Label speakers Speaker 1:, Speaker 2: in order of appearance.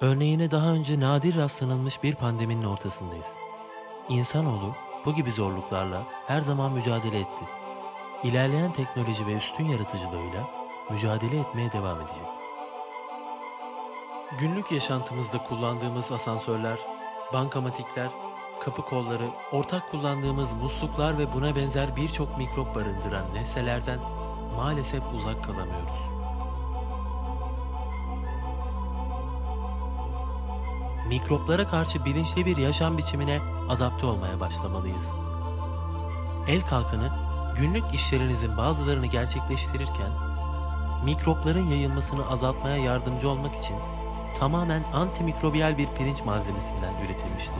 Speaker 1: Örneğine daha önce nadir rastlanılmış bir pandeminin ortasındayız. İnsanoğlu bu gibi zorluklarla her zaman mücadele etti. İlerleyen teknoloji ve üstün yaratıcılığıyla mücadele etmeye devam edecek. Günlük yaşantımızda kullandığımız asansörler, bankamatikler, kapı kolları, ortak kullandığımız musluklar ve buna benzer birçok mikrop barındıran nesnelerden maalesef uzak kalamıyoruz. Mikroplara karşı bilinçli bir yaşam biçimine adapte olmaya başlamalıyız. El kalkanı günlük işlerinizin bazılarını gerçekleştirirken mikropların yayılmasını azaltmaya yardımcı olmak için tamamen antimikrobiyal bir pirinç malzemesinden üretilmiştir.